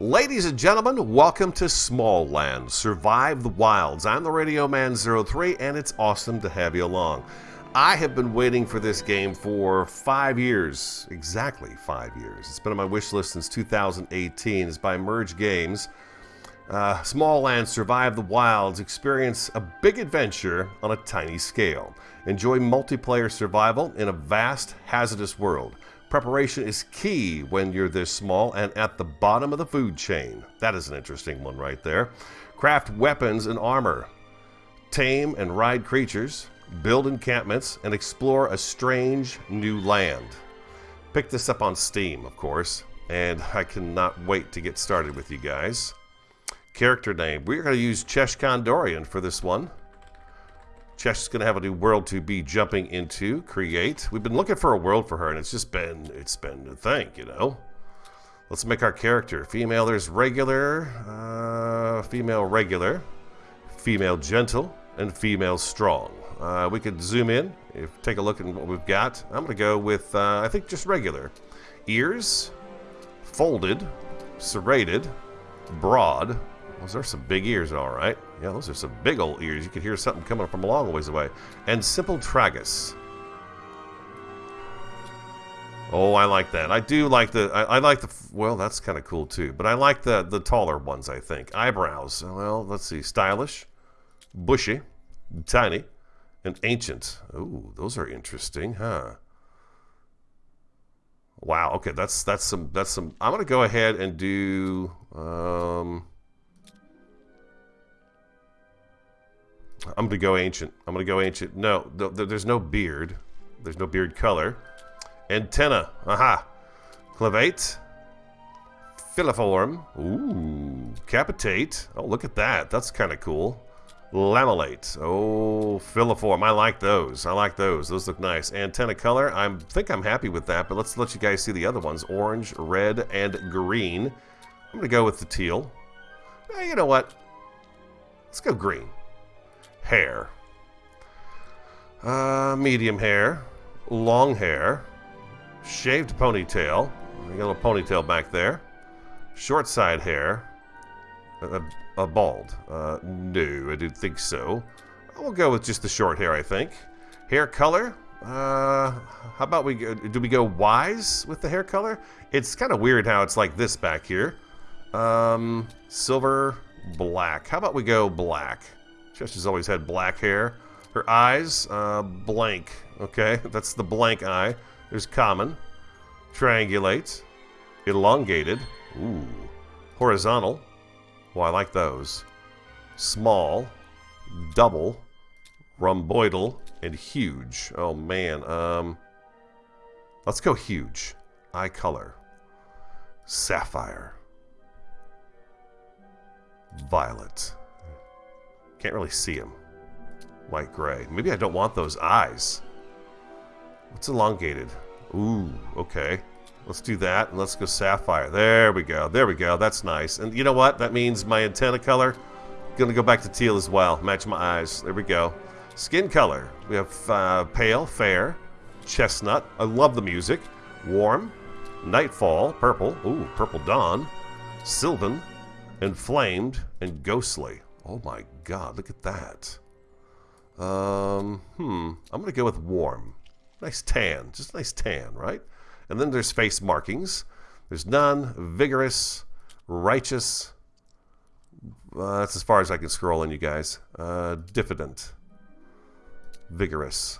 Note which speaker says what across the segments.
Speaker 1: Ladies and gentlemen, welcome to Smalland, Survive the Wilds. I'm the Radio Man 03 and it's awesome to have you along. I have been waiting for this game for five years, exactly five years. It's been on my wish list since 2018. It's by Merge Games. Uh, Smalland, Survive the Wilds, experience a big adventure on a tiny scale. Enjoy multiplayer survival in a vast, hazardous world. Preparation is key when you're this small and at the bottom of the food chain. That is an interesting one right there. Craft weapons and armor. Tame and ride creatures. Build encampments and explore a strange new land. Pick this up on Steam, of course, and I cannot wait to get started with you guys. Character name. We're going to use Chesh Condorian for this one. Is going to have a new world to be jumping into, create. We've been looking for a world for her, and it's just been, it's been a thing, you know? Let's make our character. Female, there's regular, uh, female regular, female gentle, and female strong. Uh, we could zoom in, if take a look at what we've got. I'm going to go with, uh, I think, just regular. Ears, folded, serrated, broad, those are some big ears, all right. Yeah, those are some big old ears. You could hear something coming from a long ways away. And simple tragus. Oh, I like that. I do like the. I, I like the. Well, that's kind of cool too. But I like the the taller ones. I think eyebrows. Well, let's see. Stylish, bushy, tiny, and ancient. Oh, those are interesting, huh? Wow. Okay, that's that's some that's some. I'm gonna go ahead and do. Um, I'm going to go ancient. I'm going to go ancient. No, th th there's no beard. There's no beard color. Antenna. Aha. Clavate. Filiform. Ooh. Capitate. Oh, look at that. That's kind of cool. Lamellate. Oh, filiform. I like those. I like those. Those look nice. Antenna color. I think I'm happy with that, but let's let you guys see the other ones. Orange, red, and green. I'm going to go with the teal. Eh, you know what? Let's go green hair. Uh, medium hair, long hair, shaved ponytail. You got a little ponytail back there. Short side hair. A, a bald. Uh, no, I didn't think so. We'll go with just the short hair, I think. Hair color. Uh, how about we go, do we go wise with the hair color? It's kind of weird how it's like this back here. Um, silver, black. How about we go black? She's always had black hair. Her eyes, uh, blank. Okay, that's the blank eye. There's common, triangulate, elongated, ooh, horizontal. Well, I like those. Small, double, rhomboidal, and huge. Oh man, um, let's go huge. Eye color, sapphire, violet. Can't really see him. White gray. Maybe I don't want those eyes. What's elongated? Ooh, okay. Let's do that, and let's go sapphire. There we go. There we go. That's nice. And you know what? That means my antenna color gonna go back to teal as well. Match my eyes. There we go. Skin color. We have uh, pale, fair, chestnut. I love the music. Warm, nightfall, purple. Ooh, purple dawn, sylvan, inflamed, and ghostly. Oh my god, look at that. Um, hmm, I'm going to go with warm. Nice tan, just nice tan, right? And then there's face markings. There's none, vigorous, righteous. Uh, that's as far as I can scroll in, you guys. Uh, diffident, vigorous.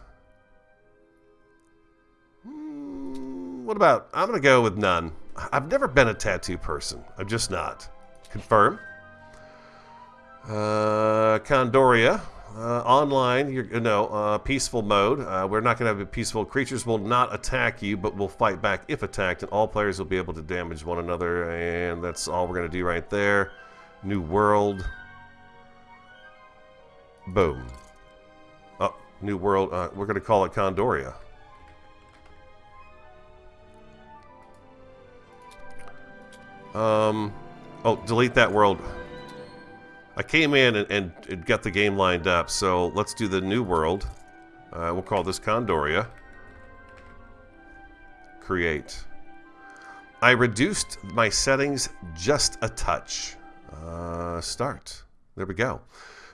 Speaker 1: Hmm, what about, I'm going to go with none. I've never been a tattoo person. I'm just not. Confirm. Uh, Condoria. Uh, online, you're, no, uh, peaceful mode. Uh, we're not going to have a peaceful. Creatures will not attack you, but will fight back if attacked, and all players will be able to damage one another, and that's all we're going to do right there. New world. Boom. Oh, new world. Uh, we're going to call it Condoria. Um, oh, delete that world. I came in and, and, got the game lined up, so let's do the new world. Uh, we'll call this Condoria. Create. I reduced my settings just a touch. Uh, start. There we go.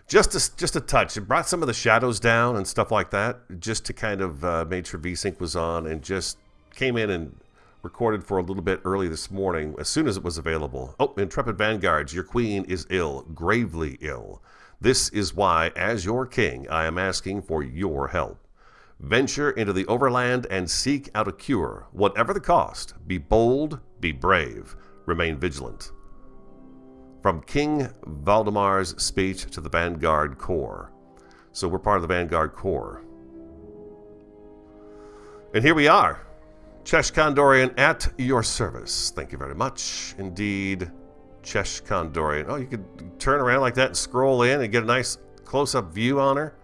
Speaker 1: Just a, just a touch. It brought some of the shadows down and stuff like that, just to kind of uh, made sure VSync was on and just came in and recorded for a little bit early this morning as soon as it was available. Oh, Intrepid Vanguards, your queen is ill, gravely ill. This is why, as your king, I am asking for your help. Venture into the overland and seek out a cure, whatever the cost. Be bold, be brave, remain vigilant. From King Valdemar's speech to the Vanguard Corps. So we're part of the Vanguard Corps. And here we are. Chesh Kondorian at your service. Thank you very much. Indeed, Chesh Kondorian. Oh, you could turn around like that and scroll in and get a nice close-up view on her.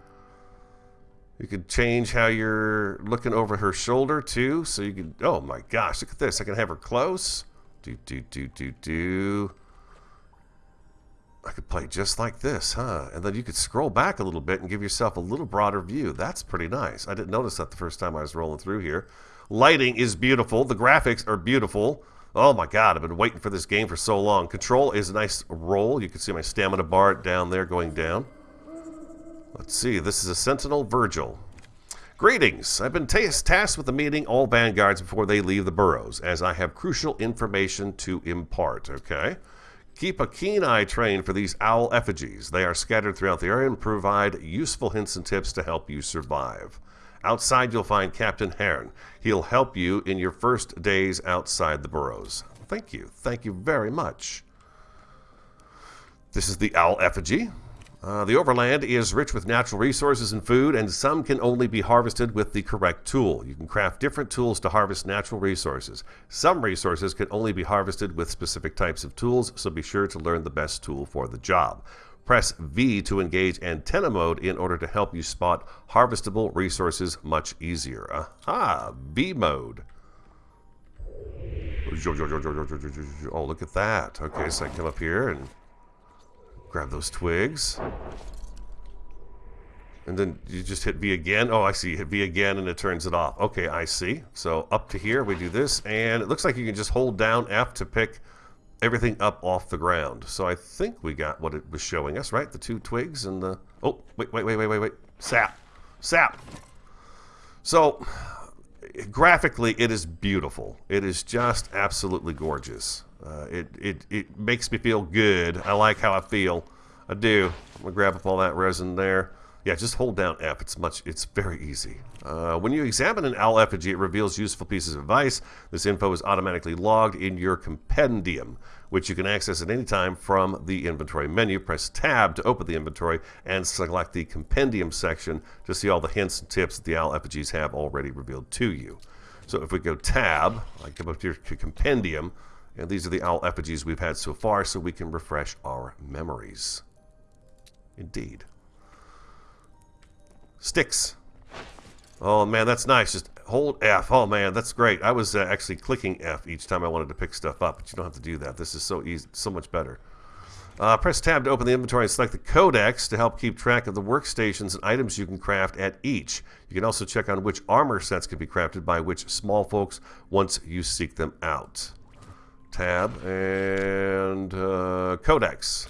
Speaker 1: You could change how you're looking over her shoulder too. So you could, oh my gosh, look at this. I can have her close. Do, do, do, do, do. I could play just like this, huh? And then you could scroll back a little bit and give yourself a little broader view. That's pretty nice. I didn't notice that the first time I was rolling through here. Lighting is beautiful. The graphics are beautiful. Oh my god, I've been waiting for this game for so long. Control is a nice roll. You can see my stamina bar down there going down. Let's see, this is a Sentinel Virgil. Greetings! I've been tasked with the meeting all vanguards before they leave the burrows, as I have crucial information to impart, okay? Keep a keen eye trained for these owl effigies. They are scattered throughout the area and provide useful hints and tips to help you survive. Outside, you'll find Captain Hearn. He'll help you in your first days outside the burrows. Thank you. Thank you very much. This is the owl effigy. Uh, the overland is rich with natural resources and food, and some can only be harvested with the correct tool. You can craft different tools to harvest natural resources. Some resources can only be harvested with specific types of tools, so be sure to learn the best tool for the job. Press V to engage antenna mode in order to help you spot harvestable resources much easier. Aha! V mode. Oh, look at that. Okay, so I come up here and Grab those twigs. And then you just hit V again. Oh, I see. Hit V again and it turns it off. Okay, I see. So up to here, we do this. And it looks like you can just hold down F to pick everything up off the ground. So I think we got what it was showing us, right? The two twigs and the... Oh, wait, wait, wait, wait, wait, wait. Sap. Sap. So graphically, it is beautiful. It is just absolutely gorgeous. Uh, it, it, it makes me feel good. I like how I feel. I do. I'm going to grab up all that resin there. Yeah, just hold down F. It's much. It's very easy. Uh, when you examine an owl effigy, it reveals useful pieces of advice. This info is automatically logged in your compendium, which you can access at any time from the inventory menu. Press Tab to open the inventory and select the compendium section to see all the hints and tips that the owl effigies have already revealed to you. So if we go Tab, I come up here to Compendium, and these are the owl effigies we've had so far so we can refresh our memories. Indeed. Sticks. Oh man, that's nice. Just hold F. Oh man, that's great. I was uh, actually clicking F each time I wanted to pick stuff up, but you don't have to do that. This is so easy, so much better. Uh, press tab to open the inventory and select the codex to help keep track of the workstations and items you can craft at each. You can also check on which armor sets can be crafted by which small folks once you seek them out tab and uh, codex.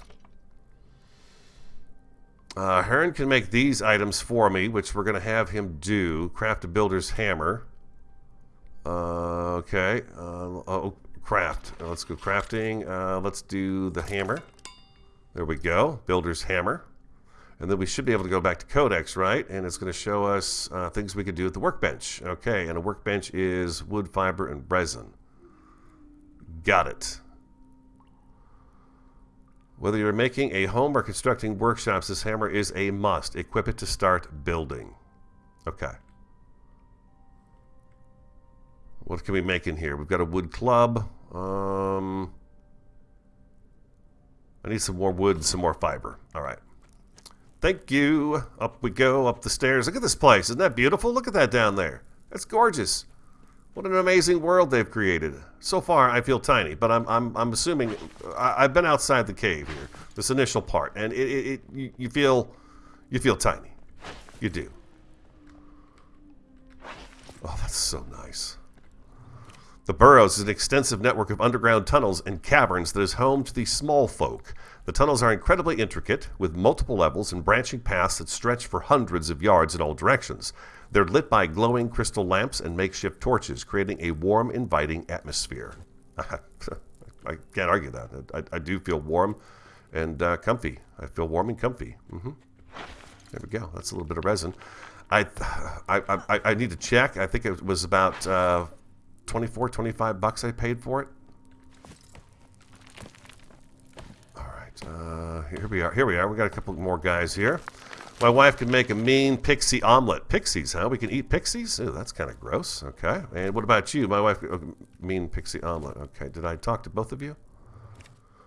Speaker 1: Uh, Hearn can make these items for me, which we're going to have him do. Craft a builder's hammer. Uh, okay. Uh, oh, craft. Uh, let's go crafting. Uh, let's do the hammer. There we go. Builder's hammer. And then we should be able to go back to Codex, right? And it's going to show us uh, things we could do at the workbench. Okay, and a workbench is wood, fiber, and resin. Got it. Whether you're making a home or constructing workshops, this hammer is a must. Equip it to start building. Okay. What can we make in here? We've got a wood club. Um, I need some more wood and some more fiber. All right. Thank you. Up we go, up the stairs. Look at this place. Isn't that beautiful? Look at that down there. That's gorgeous. What an amazing world they've created. So far, I feel tiny, but I'm, I'm, I'm assuming I, have been outside the cave here, this initial part, and it, it, it you, you feel you feel tiny. You do. Oh, that's so nice. The Burrows is an extensive network of underground tunnels and caverns that is home to the small folk. The tunnels are incredibly intricate, with multiple levels and branching paths that stretch for hundreds of yards in all directions. They're lit by glowing crystal lamps and makeshift torches, creating a warm, inviting atmosphere. I can't argue that. I, I do feel warm and uh, comfy. I feel warm and comfy. Mm -hmm. There we go. That's a little bit of resin. I, I, I, I need to check. I think it was about uh, 24, 25 bucks I paid for it. All right. Uh, here we are. Here we are. We got a couple more guys here. My wife can make a mean pixie omelet. Pixies, huh? We can eat pixies? Ooh, that's kind of gross. Okay. And what about you? My wife, uh, mean pixie omelet. Okay. Did I talk to both of you?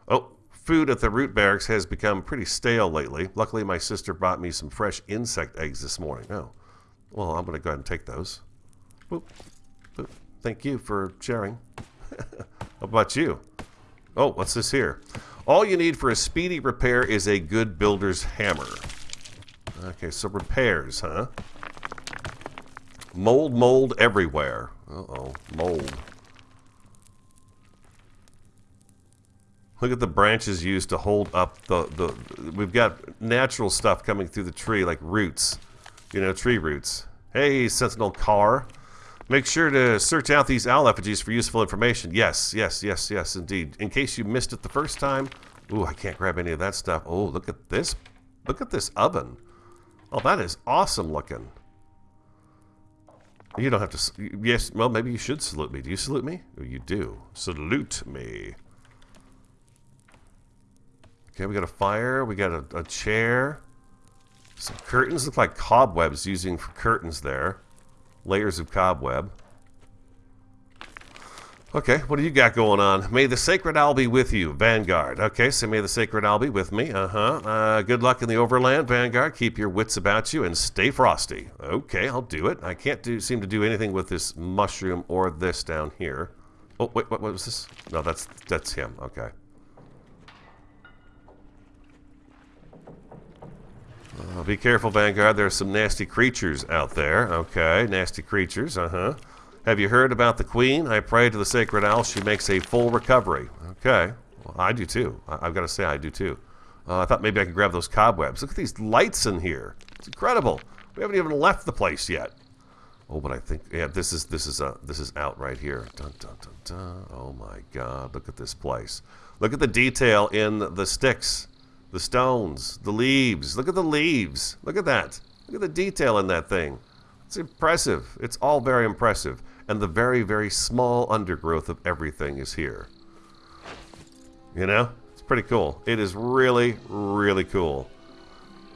Speaker 1: Oh, food at the root barracks has become pretty stale lately. Luckily, my sister brought me some fresh insect eggs this morning. Oh. Well, I'm going to go ahead and take those. Boop. Boop. Thank you for sharing. How about you? Oh, what's this here? All you need for a speedy repair is a good builder's hammer. Okay, so repairs, huh? Mold, mold everywhere. Uh-oh, mold. Look at the branches used to hold up the, the... We've got natural stuff coming through the tree, like roots. You know, tree roots. Hey, Sentinel Car. Make sure to search out these owl effigies for useful information. Yes, yes, yes, yes, indeed. In case you missed it the first time... Ooh, I can't grab any of that stuff. Oh, look at this. Look at this oven. Oh, that is awesome looking. You don't have to... Yes, well, maybe you should salute me. Do you salute me? Oh, you do. Salute me. Okay, we got a fire. We got a, a chair. Some curtains. Look like cobwebs using for curtains there. Layers of cobweb. Okay, what do you got going on? May the Sacred Owl be with you, Vanguard. Okay, so may the Sacred Owl be with me. Uh-huh. Uh, good luck in the Overland, Vanguard. Keep your wits about you and stay frosty. Okay, I'll do it. I can't do seem to do anything with this mushroom or this down here. Oh, wait, what, what was this? No, that's that's him. Okay. Uh, be careful, Vanguard. There are some nasty creatures out there. Okay, nasty creatures. Uh-huh. Have you heard about the Queen? I pray to the Sacred Owl. She makes a full recovery. Okay. Well, I do too. I have got to say I do too. Uh, I thought maybe I could grab those cobwebs. Look at these lights in here. It's incredible. We haven't even left the place yet. Oh, but I think yeah, this is this is uh this is out right here. Dun, dun, dun, dun. Oh my God! Look at this place. Look at the detail in the sticks, the stones, the leaves. Look at the leaves. Look at that. Look at the detail in that thing. It's impressive. It's all very impressive and the very, very small undergrowth of everything is here. You know? It's pretty cool. It is really, really cool.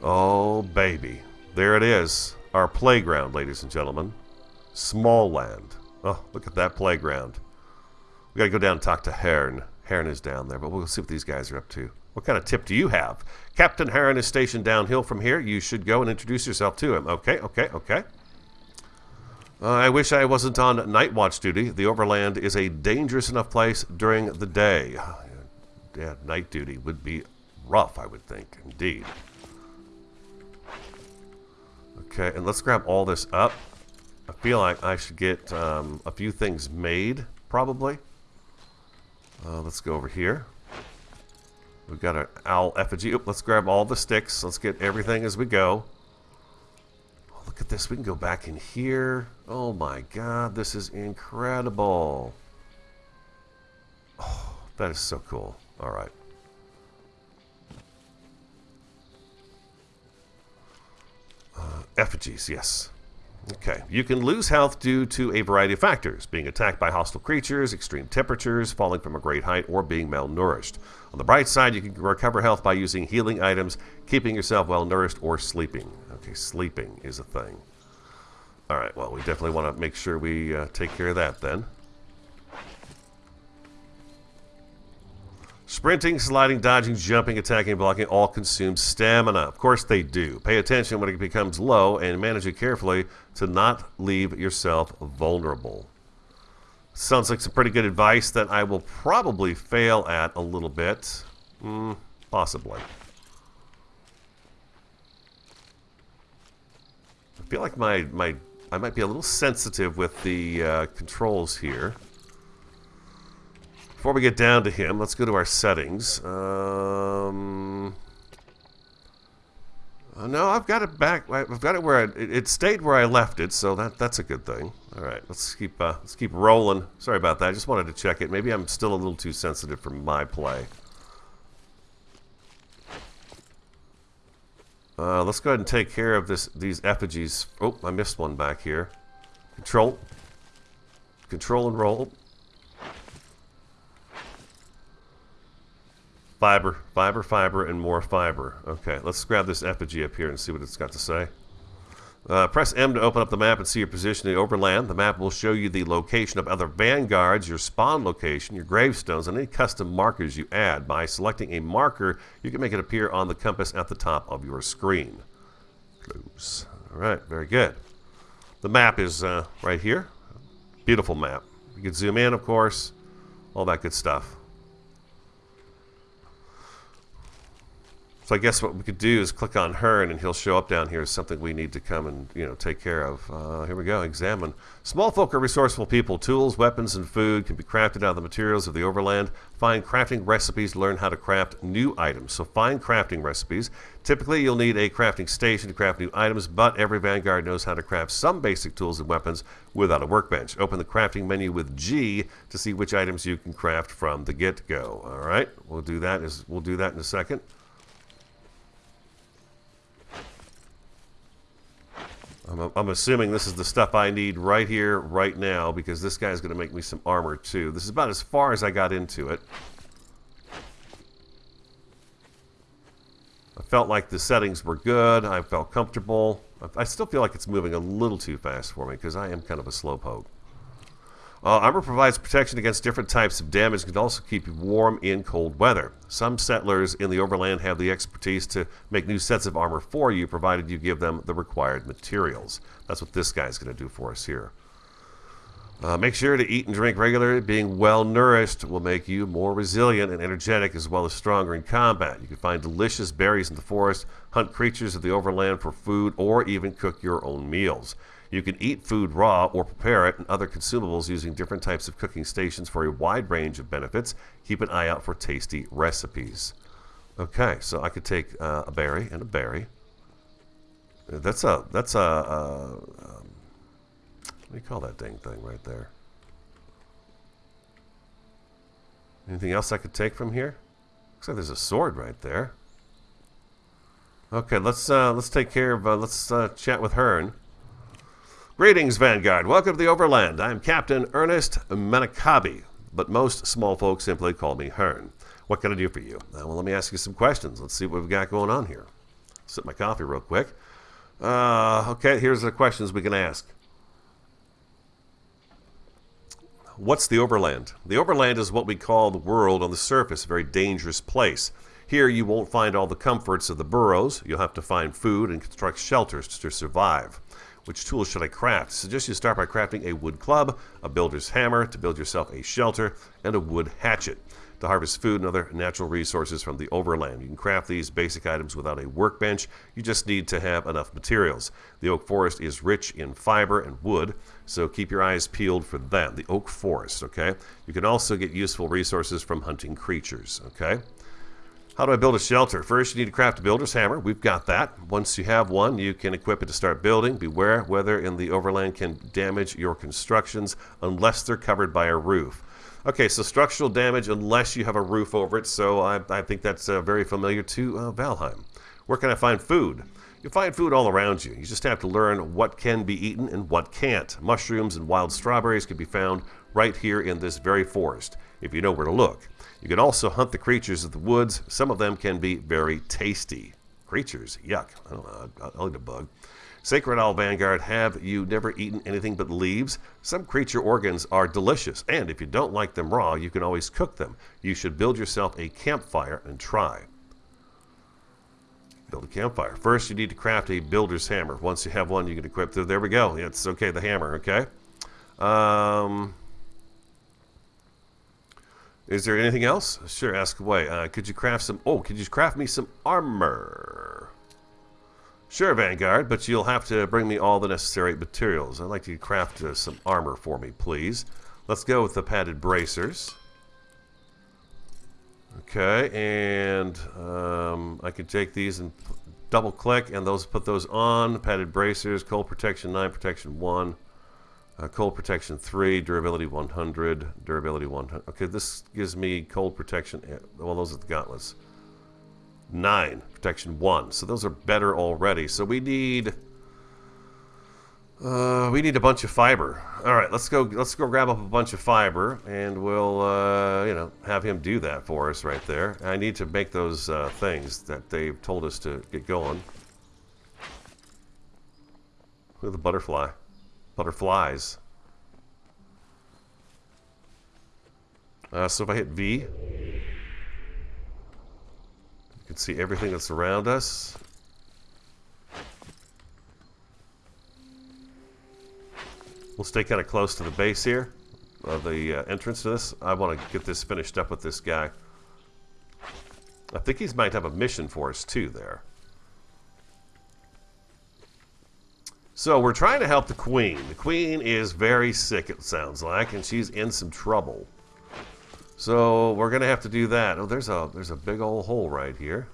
Speaker 1: Oh, baby. There it is. Our playground, ladies and gentlemen. Smalland. Oh, look at that playground. We gotta go down and talk to Hearn. Hearn is down there, but we'll see what these guys are up to. What kind of tip do you have? Captain Heron is stationed downhill from here. You should go and introduce yourself to him. Okay, okay, okay. Uh, I wish I wasn't on night watch duty. The Overland is a dangerous enough place during the day. Yeah, night duty would be rough, I would think, indeed. Okay, and let's grab all this up. I feel like I should get um, a few things made, probably. Uh, let's go over here. We've got an owl effigy. Oop, let's grab all the sticks. Let's get everything as we go. Look at this. We can go back in here. Oh my god, this is incredible. Oh, that is so cool. All right. Uh, effigies, yes. Okay, you can lose health due to a variety of factors, being attacked by hostile creatures, extreme temperatures, falling from a great height, or being malnourished. On the bright side, you can recover health by using healing items, keeping yourself well nourished, or sleeping. Okay, sleeping is a thing. Alright, well, we definitely want to make sure we uh, take care of that then. Sprinting, sliding, dodging, jumping, attacking, blocking all consume stamina. Of course they do. Pay attention when it becomes low and manage it carefully to not leave yourself vulnerable. Sounds like some pretty good advice that I will probably fail at a little bit. Mm, possibly. Feel like my, my I might be a little sensitive with the uh, controls here. Before we get down to him, let's go to our settings. Um, uh, no, I've got it back. I've got it where I, it, stayed where I left it, so that that's a good thing. All right, let's keep uh, let's keep rolling. Sorry about that. I just wanted to check it. Maybe I'm still a little too sensitive for my play. Uh, let's go ahead and take care of this these effigies. Oh, I missed one back here. Control. Control and roll. Fiber, fiber, fiber, and more fiber. Okay, let's grab this effigy up here and see what it's got to say. Uh, press M to open up the map and see your position in the overland. The map will show you the location of other vanguards, your spawn location, your gravestones, and any custom markers you add. By selecting a marker, you can make it appear on the compass at the top of your screen. Close. All right, very good. The map is uh, right here. Beautiful map. You can zoom in, of course, all that good stuff. So I guess what we could do is click on Hearn and he'll show up down here as something we need to come and you know take care of. Uh, here we go. Examine. Small folk are resourceful people. Tools, weapons, and food can be crafted out of the materials of the overland. Find crafting recipes to learn how to craft new items. So find crafting recipes. Typically you'll need a crafting station to craft new items, but every Vanguard knows how to craft some basic tools and weapons without a workbench. Open the crafting menu with G to see which items you can craft from the get-go. All right, we'll do that. Is we'll do that in a second. I'm, I'm, assuming this is the stuff I need right here, right now, because this guy's going to make me some armor, too. This is about as far as I got into it. I felt like the settings were good. I felt comfortable. I, I still feel like it's moving a little too fast for me, because I am kind of a slowpoke. Uh, armor provides protection against different types of damage and can also keep you warm in cold weather. Some settlers in the overland have the expertise to make new sets of armor for you, provided you give them the required materials. That's what this guy's going to do for us here. Uh, make sure to eat and drink regularly. Being well nourished will make you more resilient and energetic as well as stronger in combat. You can find delicious berries in the forest, hunt creatures of the overland for food, or even cook your own meals. You can eat food raw or prepare it and other consumables using different types of cooking stations for a wide range of benefits. Keep an eye out for tasty recipes. Okay, so I could take uh, a berry and a berry. That's a that's a, a um, what do you call that dang thing right there? Anything else I could take from here? Looks like there's a sword right there. Okay, let's uh, let's take care of uh, let's uh, chat with Hearn. Greetings, Vanguard. Welcome to the Overland. I'm Captain Ernest Manakabi, but most small folks simply call me Hearn. What can I do for you? Uh, well, let me ask you some questions. Let's see what we've got going on here. Sip my coffee real quick. Uh, okay, here's the questions we can ask. What's the Overland? The Overland is what we call the world on the surface, a very dangerous place. Here you won't find all the comforts of the burrows. You'll have to find food and construct shelters to survive. Which tools should I craft? Suggest you start by crafting a wood club, a builder's hammer to build yourself a shelter, and a wood hatchet to harvest food and other natural resources from the overland. You can craft these basic items without a workbench. You just need to have enough materials. The oak forest is rich in fiber and wood, so keep your eyes peeled for that. The oak forest, okay? You can also get useful resources from hunting creatures, okay? How do I build a shelter? First, you need to craft a builder's hammer. We've got that. Once you have one, you can equip it to start building. Beware, weather in the overland can damage your constructions unless they're covered by a roof. Okay, so structural damage unless you have a roof over it, so I, I think that's uh, very familiar to uh, Valheim. Where can I find food? You'll find food all around you. You just have to learn what can be eaten and what can't. Mushrooms and wild strawberries can be found right here in this very forest, if you know where to look. You can also hunt the creatures of the woods. Some of them can be very tasty. Creatures? Yuck. I don't know. I'll eat a bug. Sacred Owl Vanguard, have you never eaten anything but leaves? Some creature organs are delicious, and if you don't like them raw, you can always cook them. You should build yourself a campfire and try. Build a campfire. First, you need to craft a builder's hammer. Once you have one, you can equip the, There we go. It's okay, the hammer, okay? Um, is there anything else? Sure, ask away. Uh, could you craft some... Oh, could you craft me some armor? Sure, Vanguard, but you'll have to bring me all the necessary materials. I'd like you to craft uh, some armor for me, please. Let's go with the padded bracers. Okay, and um, I can take these and double click and those put those on. Padded bracers, cold protection 9, protection 1. Uh, cold protection 3, durability 100, durability 100. Okay, this gives me cold protection. Eh, well, those are the gauntlets. 9, protection 1. So those are better already. So we need uh, we need a bunch of fiber. All right, let's go. Let's go grab up a bunch of fiber, and we'll, uh, you know, have him do that for us right there. I need to make those uh, things that they've told us to get going. Look at the butterfly, butterflies. Uh, so if I hit V, you can see everything that's around us. We'll stay kind of close to the base here, uh, the uh, entrance to this. I want to get this finished up with this guy. I think he might have a mission for us too there. So we're trying to help the queen. The queen is very sick, it sounds like, and she's in some trouble. So we're gonna have to do that. Oh, there's a there's a big old hole right here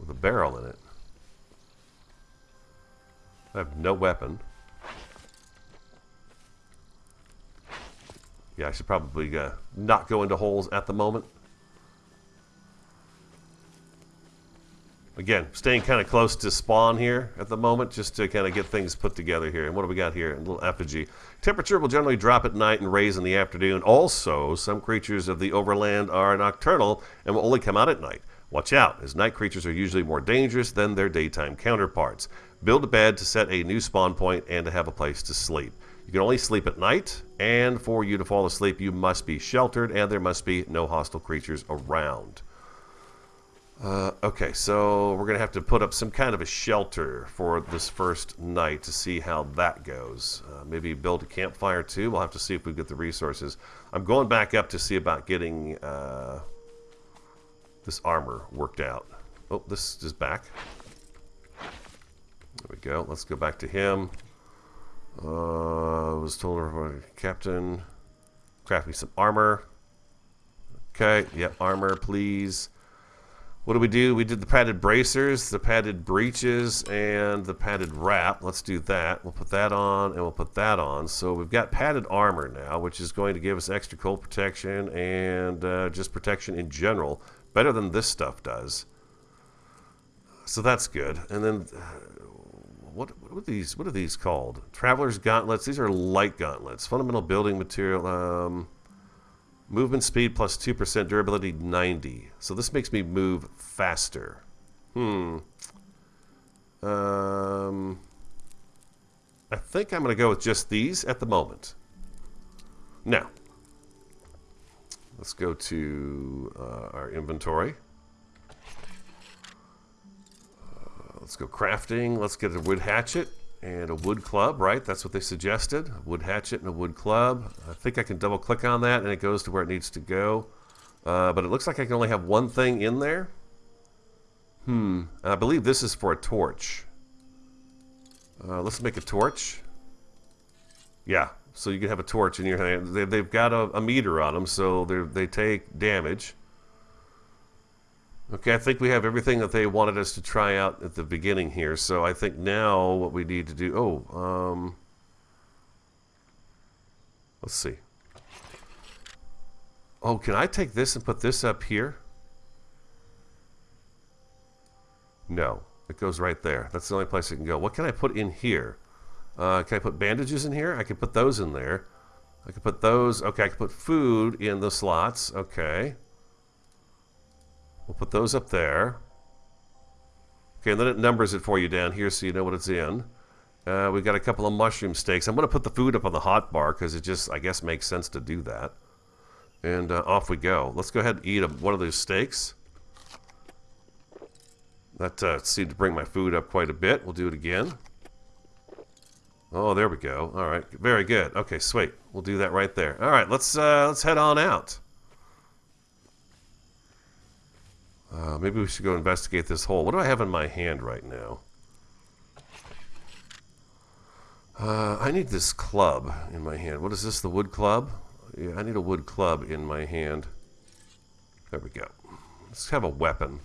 Speaker 1: with a barrel in it. I have no weapon. Yeah, I should probably uh, not go into holes at the moment. Again, staying kind of close to spawn here at the moment, just to kind of get things put together here. And what do we got here? A little effigy. Temperature will generally drop at night and raise in the afternoon. Also, some creatures of the overland are nocturnal and will only come out at night. Watch out, as night creatures are usually more dangerous than their daytime counterparts. Build a bed to set a new spawn point and to have a place to sleep. You can only sleep at night, and for you to fall asleep, you must be sheltered, and there must be no hostile creatures around. Uh, okay, so we're going to have to put up some kind of a shelter for this first night to see how that goes. Uh, maybe build a campfire too. We'll have to see if we get the resources. I'm going back up to see about getting uh, this armor worked out. Oh, this is back. There we go. Let's go back to him. Uh, was told her captain, craft me some armor. Okay, yeah, armor, please. What do we do? We did the padded bracers, the padded breeches, and the padded wrap. Let's do that. We'll put that on, and we'll put that on. So we've got padded armor now, which is going to give us extra cold protection and uh, just protection in general better than this stuff does. So that's good. And then, uh, what, what are these? What are these called? Traveler's gauntlets. These are light gauntlets. Fundamental building material. Um, movement speed plus 2%, durability 90. So this makes me move faster. Hmm. Um, I think I'm going to go with just these at the moment. Now, Let's go to uh, our inventory. Uh, let's go crafting. Let's get a wood hatchet and a wood club, right? That's what they suggested. A wood hatchet and a wood club. I think I can double click on that and it goes to where it needs to go. Uh, but it looks like I can only have one thing in there. Hmm. I believe this is for a torch. Uh, let's make a torch. Yeah, so you can have a torch in your hand. They, have got a, a, meter on them, so they take damage. Okay, I think we have everything that they wanted us to try out at the beginning here. So I think now what we need to do... Oh, um... Let's see. Oh, can I take this and put this up here? No. It goes right there. That's the only place it can go. What can I put in here? Uh, can I put bandages in here? I can put those in there. I can put those. Okay, I can put food in the slots. Okay. We'll put those up there. Okay, and then it numbers it for you down here so you know what it's in. Uh, we've got a couple of mushroom steaks. I'm going to put the food up on the hot bar because it just, I guess, makes sense to do that. And uh, off we go. Let's go ahead and eat a, one of those steaks. That uh, seemed to bring my food up quite a bit. We'll do it again. Oh, there we go. All right, very good. Okay, sweet. We'll do that right there. All right, let's uh, let's head on out. Uh, maybe we should go investigate this hole. What do I have in my hand right now? Uh, I need this club in my hand. What is this? The wood club? Yeah, I need a wood club in my hand. There we go. Let's have a weapon.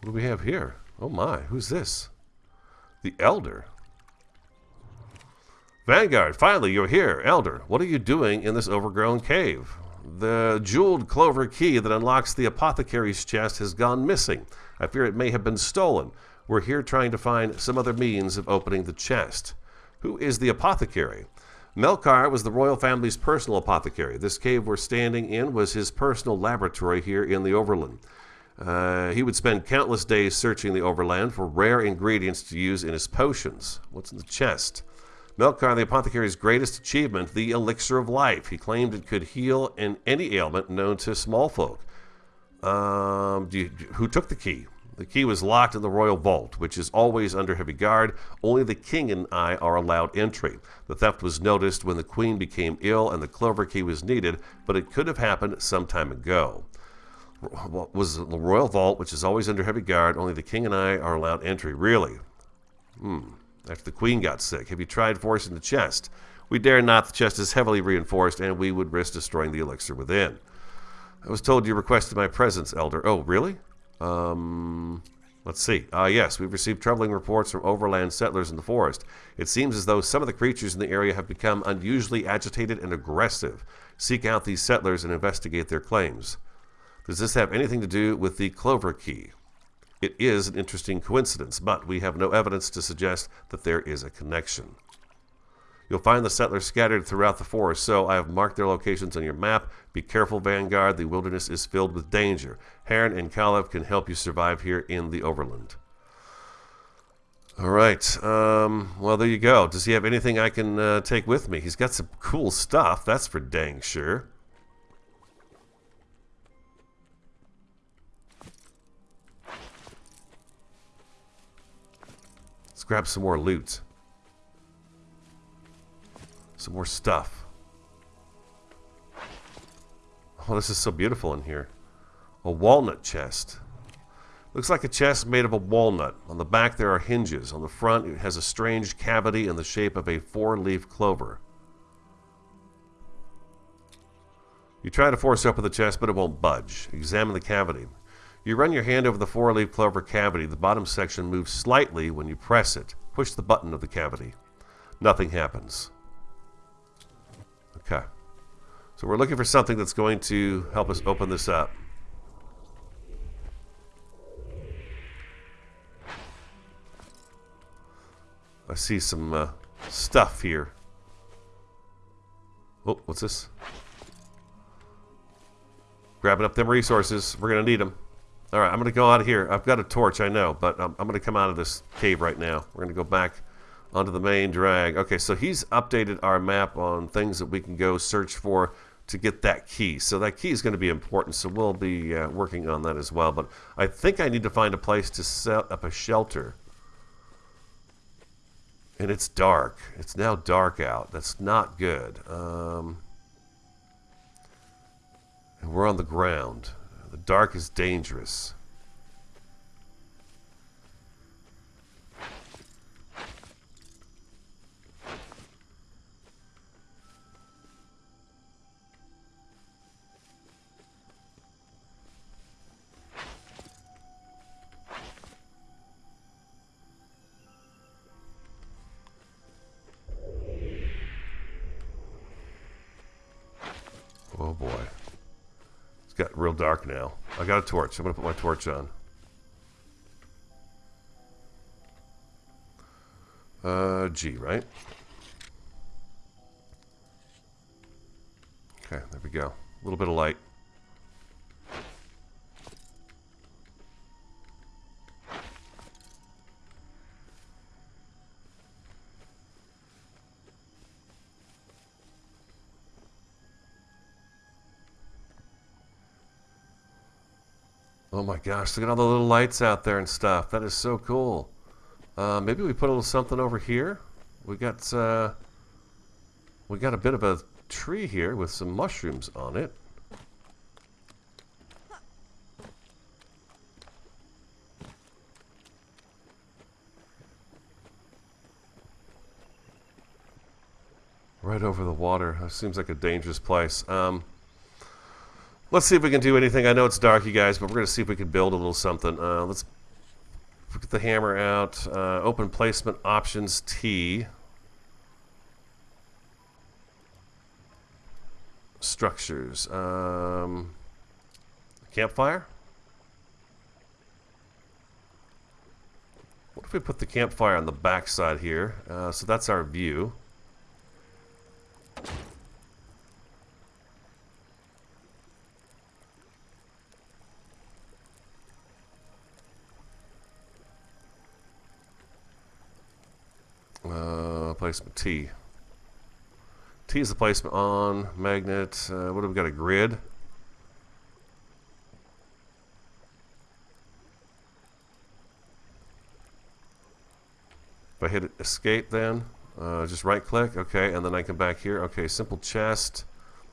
Speaker 1: What do we have here? Oh my, who's this? The Elder. Vanguard, finally you're here. Elder, what are you doing in this overgrown cave? The jeweled clover key that unlocks the apothecary's chest has gone missing. I fear it may have been stolen. We're here trying to find some other means of opening the chest. Who is the apothecary? Melkar was the royal family's personal apothecary. This cave we're standing in was his personal laboratory here in the Overland. Uh, he would spend countless days searching the overland for rare ingredients to use in his potions. What's in the chest? Melkar, the apothecary's greatest achievement, the elixir of life. He claimed it could heal in any ailment known to small folk. Um, you, who took the key? The key was locked in the royal vault, which is always under heavy guard. Only the king and I are allowed entry. The theft was noticed when the queen became ill and the clover key was needed, but it could have happened some time ago was the royal vault, which is always under heavy guard. Only the king and I are allowed entry. Really? Hmm. After the queen got sick, have you tried forcing the chest? We dare not. The chest is heavily reinforced, and we would risk destroying the elixir within. I was told you requested my presence, Elder. Oh, really? Um, let's see. Ah, uh, yes, we've received troubling reports from overland settlers in the forest. It seems as though some of the creatures in the area have become unusually agitated and aggressive. Seek out these settlers and investigate their claims. Does this have anything to do with the Clover Key? It is an interesting coincidence, but we have no evidence to suggest that there is a connection. You'll find the settlers scattered throughout the forest, so I have marked their locations on your map. Be careful, Vanguard. The wilderness is filled with danger. Heron and Kalev can help you survive here in the Overland. All right. Um, well, there you go. Does he have anything I can uh, take with me? He's got some cool stuff, that's for dang sure. Grab some more loot. Some more stuff. Oh, this is so beautiful in here. A walnut chest. Looks like a chest made of a walnut. On the back there are hinges. On the front it has a strange cavity in the shape of a four-leaf clover. You try to force open the chest, but it won't budge. Examine the cavity. You run your hand over the four-leaf clover cavity. The bottom section moves slightly when you press it. Push the button of the cavity. Nothing happens. Okay. So we're looking for something that's going to help us open this up. I see some uh, stuff here. Oh, what's this? Grabbing up them resources. We're going to need them. All right, I'm going to go out of here. I've got a torch, I know, but I'm, I'm going to come out of this cave right now. We're going to go back onto the main drag. Okay, so he's updated our map on things that we can go search for to get that key. So that key is going to be important, so we'll be uh, working on that as well. But I think I need to find a place to set up a shelter. And it's dark. It's now dark out. That's not good. Um, and we're on the ground. Dark is dangerous. Dark now. I got a torch. I'm going to put my torch on. Uh, G, right? Okay, there we go. A little bit of light. My gosh, look at all the little lights out there and stuff. That is so cool. Uh, maybe we put a little something over here. We got uh, we got a bit of a tree here with some mushrooms on it. Right over the water. That seems like a dangerous place. Um, let's see if we can do anything. I know it's dark, you guys, but we're going to see if we can build a little something. Uh, let's get the hammer out. Uh, open placement options T. Structures. Um, campfire? What if we put the campfire on the back side here? Uh, so that's our view. Uh, placement T. T is the placement on magnet. Uh, what have we got? A grid. If I hit escape, then uh, just right click. Okay, and then I come back here. Okay, simple chest,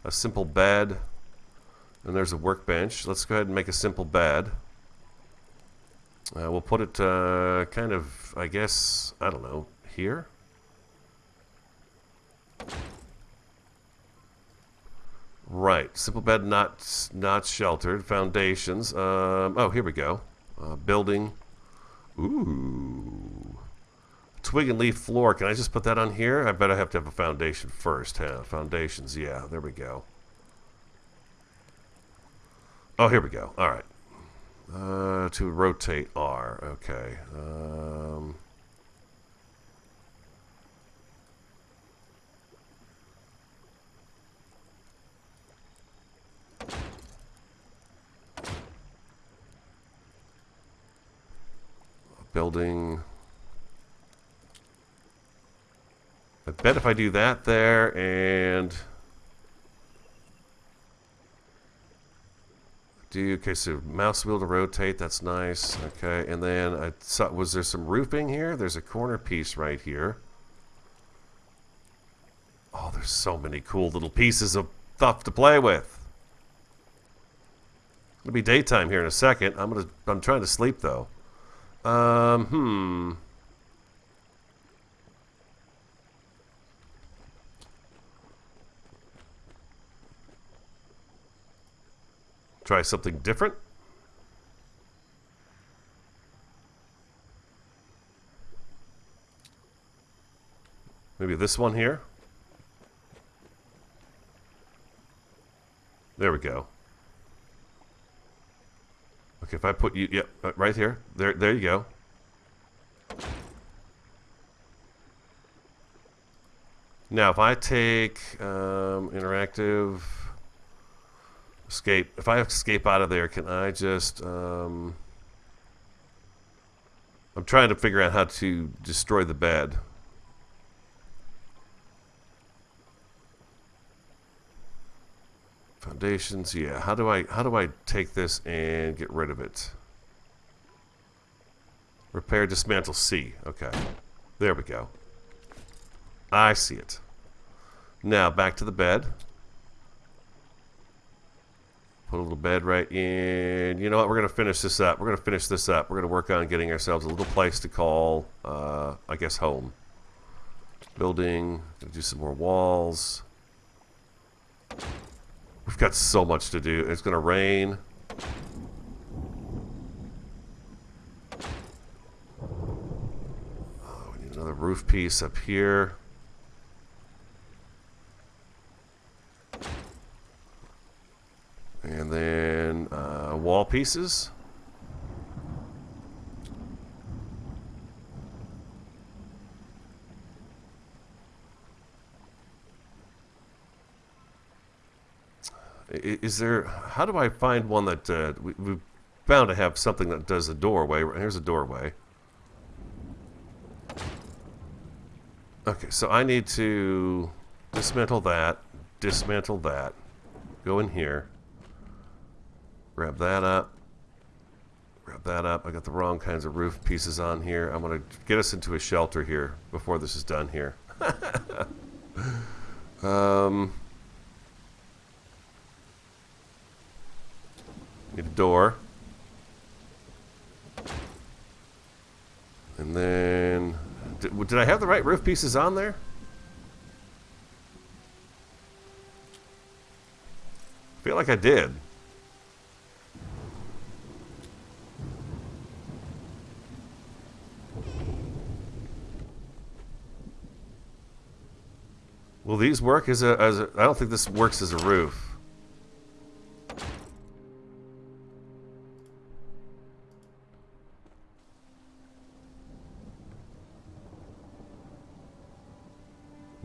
Speaker 1: a simple bed, and there's a workbench. Let's go ahead and make a simple bed. Uh, we'll put it uh, kind of, I guess, I don't know, here. Right, simple bed not not sheltered. Foundations. Um, oh, here we go. Uh, building. Ooh. Twig and leaf floor. Can I just put that on here? I bet I have to have a foundation first. Huh? Foundations. Yeah, there we go. Oh, here we go. All right. Uh, to rotate R. Okay. Um, building. I bet if I do that there and do okay so mouse wheel to rotate that's nice okay and then I saw was there some roofing here? There's a corner piece right here. Oh there's so many cool little pieces of stuff to play with. It'll be daytime here in a second. I'm gonna I'm trying to sleep though um, hmm. Try something different. Maybe this one here. There we go. Okay, if I put you, yep, yeah, right here. There, there you go. Now, if I take um, interactive escape, if I escape out of there, can I just? Um, I'm trying to figure out how to destroy the bed. Foundations, yeah. How do I how do I take this and get rid of it? Repair, dismantle C. Okay. There we go. I see it. Now back to the bed. Put a little bed right in. You know what? We're going to finish this up. We're going to finish this up. We're going to work on getting ourselves a little place to call, uh, I guess, home. Building. do some more walls. We've got so much to do. It's going to rain. Oh, we need another roof piece up here. And then uh, wall pieces. Is there? How do I find one that uh, we, we're bound to have something that does a doorway? Here's a doorway. Okay, so I need to dismantle that, dismantle that, go in here, grab that up, grab that up. I got the wrong kinds of roof pieces on here. I'm going to get us into a shelter here before this is done here. um, Need a door. And then... Did, did I have the right roof pieces on there? I feel like I did. Will these work as a, as a... I don't think this works as a roof.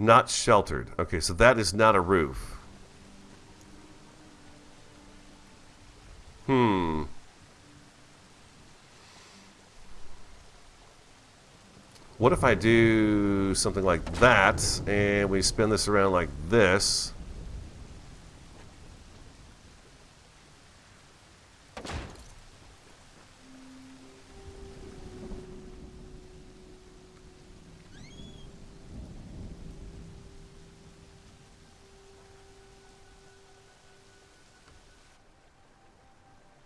Speaker 1: Not sheltered. Okay, so that is not a roof. Hmm. What if I do something like that, and we spin this around like this?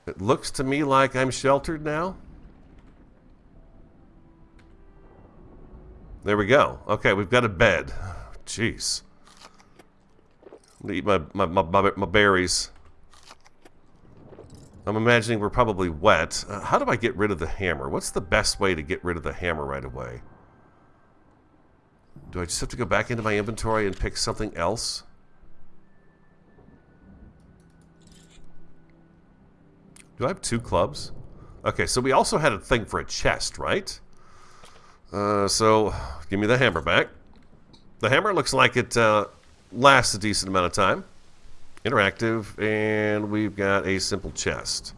Speaker 1: It looks to me like I'm sheltered now. There we go. Okay, we've got a bed. Jeez. I'm gonna eat my, my, my, my, berries. I'm imagining we're probably wet. Uh, how do I get rid of the hammer? What's the best way to get rid of the hammer right away? Do I just have to go back into my inventory and pick something else? Do I have two clubs? Okay, so we also had a thing for a chest, right? Uh, so, give me the hammer back. The hammer looks like it uh, lasts a decent amount of time. Interactive, and we've got a simple chest.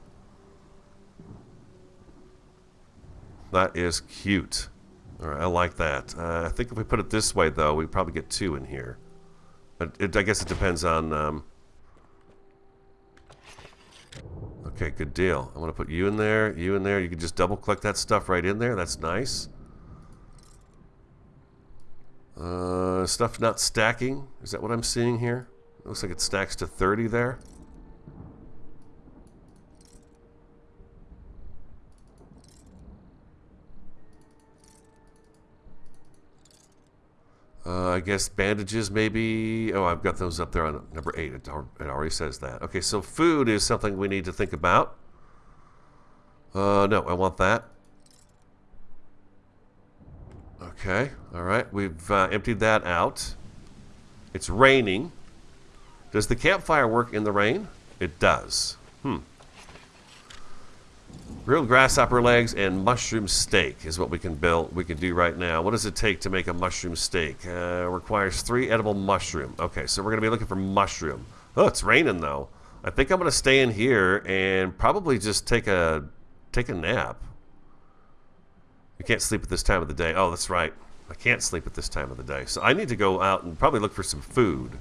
Speaker 1: That is cute. I like that. Uh, I think if we put it this way, though, we probably get two in here. But it, I guess it depends on... Um... Okay, good deal. I'm going to put you in there, you in there. You can just double-click that stuff right in there. That's nice. Uh, stuff not stacking. Is that what I'm seeing here? It looks like it stacks to 30 there. Uh, I guess bandages maybe. Oh, I've got those up there on number 8. It, it already says that. Okay, so food is something we need to think about. Uh, no, I want that. Okay, alright. We've uh, emptied that out. It's raining. Does the campfire work in the rain? It does. Hmm. Grilled grasshopper legs and mushroom steak is what we can build. We can do right now. What does it take to make a mushroom steak? Uh, requires three edible mushroom. Okay, so we're gonna be looking for mushroom. Oh, it's raining though. I think I'm gonna stay in here and probably just take a take a nap. I can't sleep at this time of the day. Oh, that's right. I can't sleep at this time of the day. So I need to go out and probably look for some food.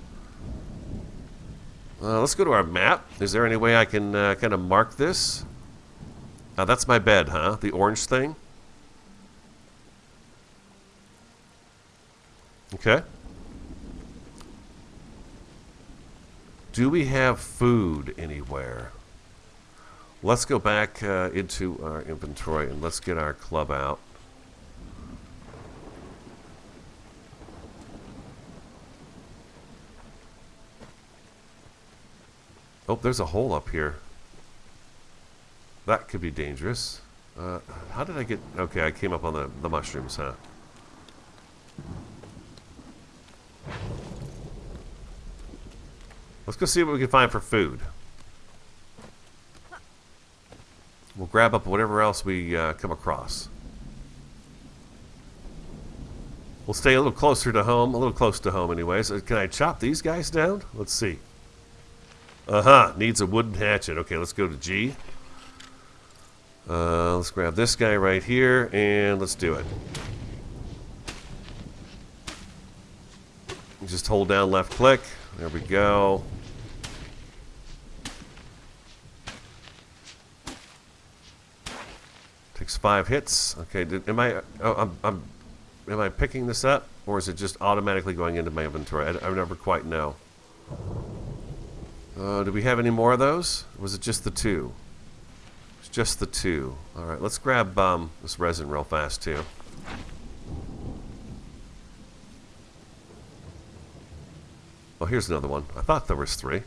Speaker 1: Uh, let's go to our map. Is there any way I can uh, kind of mark this? Uh, that's my bed, huh? The orange thing? Okay. Do we have food anywhere? Let's go back uh, into our inventory and let's get our club out. Oh, there's a hole up here. That could be dangerous. Uh, how did I get... Okay, I came up on the, the mushrooms, huh? Let's go see what we can find for food. We'll grab up whatever else we uh, come across. We'll stay a little closer to home, a little close to home anyways. Uh, can I chop these guys down? Let's see. Uh-huh, needs a wooden hatchet. Okay, let's go to G. Uh, let's grab this guy right here, and let's do it. Just hold down left click. There we go. Takes five hits. Okay, did, am I? Oh, I'm, I'm. Am I picking this up, or is it just automatically going into my inventory? I, I never quite know. Uh, do we have any more of those? was it just the two? Just the two. All right, let's grab um, this resin real fast too. Oh, here's another one. I thought there was three.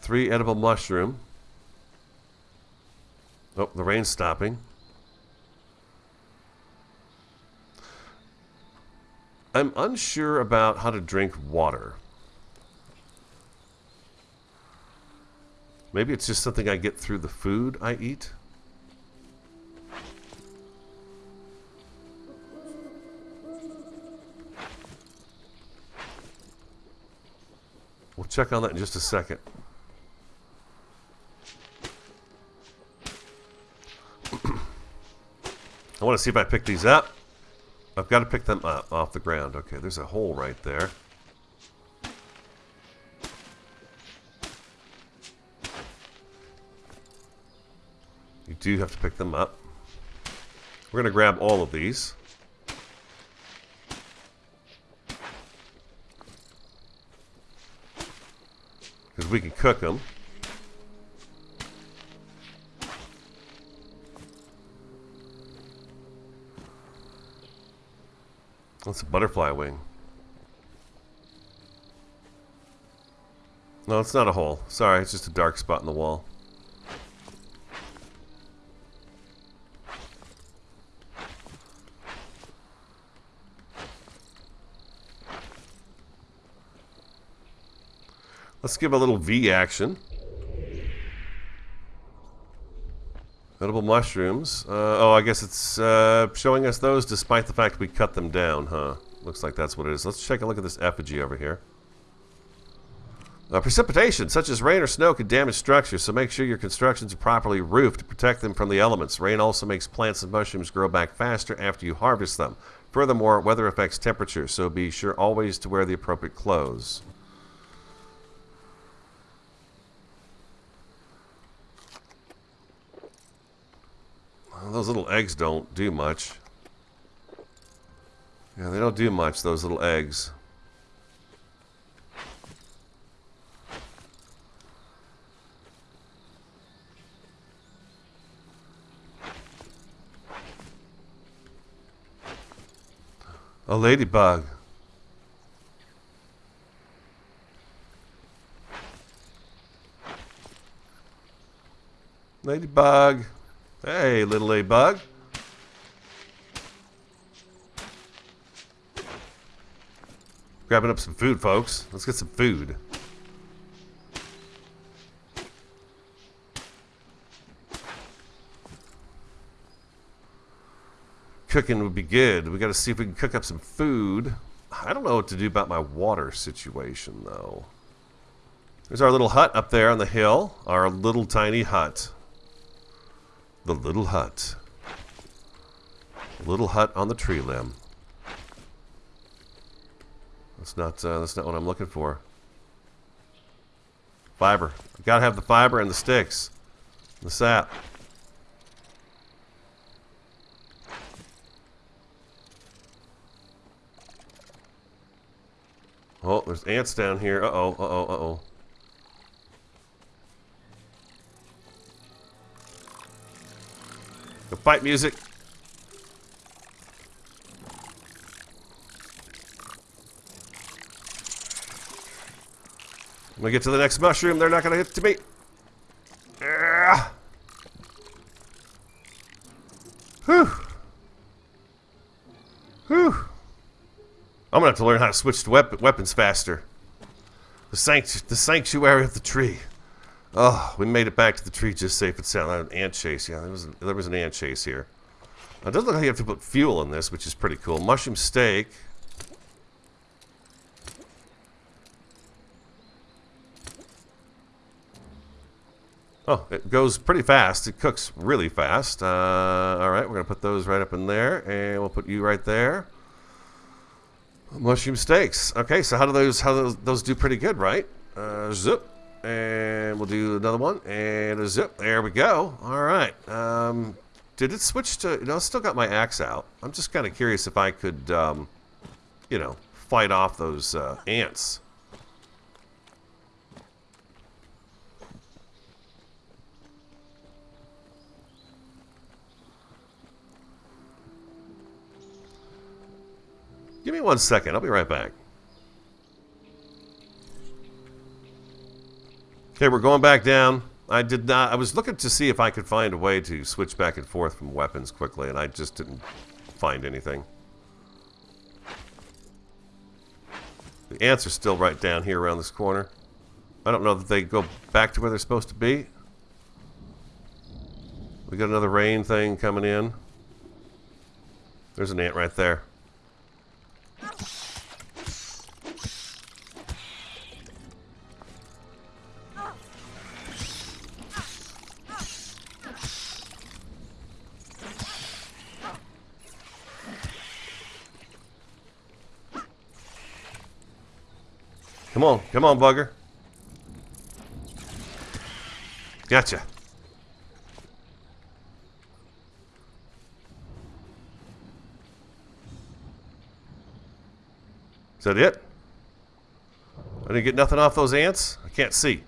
Speaker 1: Three edible mushroom. Oh, the rain's stopping. I'm unsure about how to drink water. Maybe it's just something I get through the food I eat. We'll check on that in just a second. I want to see if I pick these up. I've got to pick them up off the ground. Okay, there's a hole right there. You do have to pick them up. We're going to grab all of these. Because we can cook them. That's a butterfly wing. No, it's not a hole. Sorry, it's just a dark spot in the wall. Let's give a little V action. Edible mushrooms. Uh, oh, I guess it's uh, showing us those despite the fact we cut them down, huh? Looks like that's what it is. Let's take a look at this effigy over here. Uh, precipitation, such as rain or snow, can damage structures, so make sure your constructions are properly roofed to protect them from the elements. Rain also makes plants and mushrooms grow back faster after you harvest them. Furthermore, weather affects temperature, so be sure always to wear the appropriate clothes. Those little eggs don't do much. Yeah, they don't do much, those little eggs. A ladybug. Ladybug. Hey, little A bug. Grabbing up some food, folks. Let's get some food. Cooking would be good. We got to see if we can cook up some food. I don't know what to do about my water situation, though. There's our little hut up there on the hill. Our little tiny hut. The little hut. Little hut on the tree limb. That's not uh, that's not what I'm looking for. Fiber. I gotta have the fiber and the sticks. The sap. Oh, there's ants down here. Uh-oh, uh-oh, uh-oh. Fight music. When we get to the next mushroom, they're not going to get to me. Whew. Whew. I'm going to have to learn how to switch to wep weapons faster. The, sanct the sanctuary of the tree. Oh, we made it back to the tree just safe and sound. An ant chase. Yeah, there was, there was an ant chase here. Now, it doesn't look like you have to put fuel in this, which is pretty cool. Mushroom steak. Oh, it goes pretty fast. It cooks really fast. Uh, all right, we're going to put those right up in there, and we'll put you right there. Mushroom steaks. Okay, so how do those how do those, those do pretty good, right? Uh, zip. And we'll do another one. And a zip. There we go. All right. Um, did it switch to... You know, I still got my axe out. I'm just kind of curious if I could, um, you know, fight off those uh, ants. Give me one second. I'll be right back. Okay, we're going back down. I did not... I was looking to see if I could find a way to switch back and forth from weapons quickly, and I just didn't find anything. The ants are still right down here around this corner. I don't know that they go back to where they're supposed to be. We got another rain thing coming in. There's an ant right there. Come on, come on, bugger. Gotcha. Is that it? I didn't get nothing off those ants? I can't see.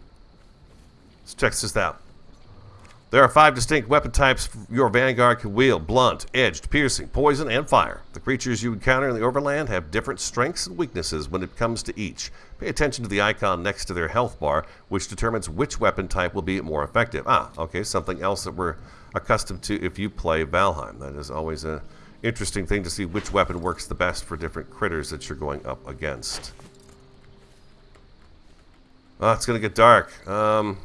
Speaker 1: Let's check this out. There are five distinct weapon types your Vanguard can wield. Blunt, edged, piercing, poison, and fire. The creatures you encounter in the overland have different strengths and weaknesses when it comes to each. Pay attention to the icon next to their health bar, which determines which weapon type will be more effective. Ah, okay, something else that we're accustomed to if you play Valheim. That is always an interesting thing to see which weapon works the best for different critters that you're going up against. Oh, it's going to get dark. Um,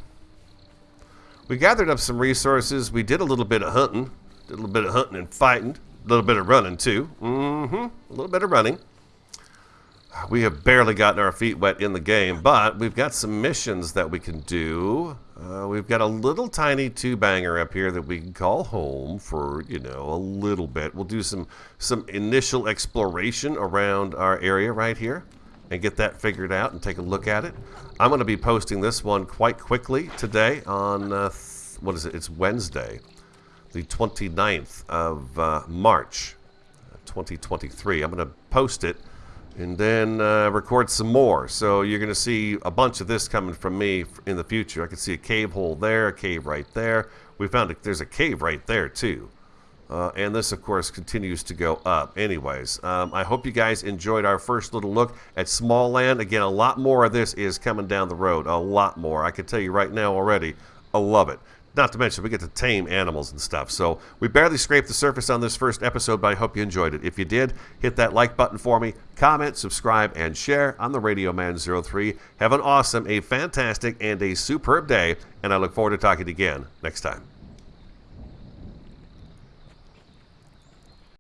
Speaker 1: we gathered up some resources. We did a little bit of hunting. Did a little bit of hunting and fighting. A little bit of running, too. Mm-hmm. A little bit of running. We have barely gotten our feet wet in the game, but we've got some missions that we can do. Uh, we've got a little tiny two-banger up here that we can call home for, you know, a little bit. We'll do some, some initial exploration around our area right here and get that figured out and take a look at it. I'm going to be posting this one quite quickly today on, uh, what is it? It's Wednesday, the 29th of uh, March, 2023. I'm going to post it and then uh, record some more. So you're going to see a bunch of this coming from me in the future. I can see a cave hole there, a cave right there. We found a, there's a cave right there too. Uh, and this, of course, continues to go up. Anyways, um, I hope you guys enjoyed our first little look at Smalland. Again, a lot more of this is coming down the road. A lot more. I can tell you right now already, I love it. Not to mention, we get to tame animals and stuff. So we barely scraped the surface on this first episode, but I hope you enjoyed it. If you did, hit that like button for me, comment, subscribe, and share on the Radio Man 03. Have an awesome, a fantastic, and a superb day, and I look forward to talking again next time.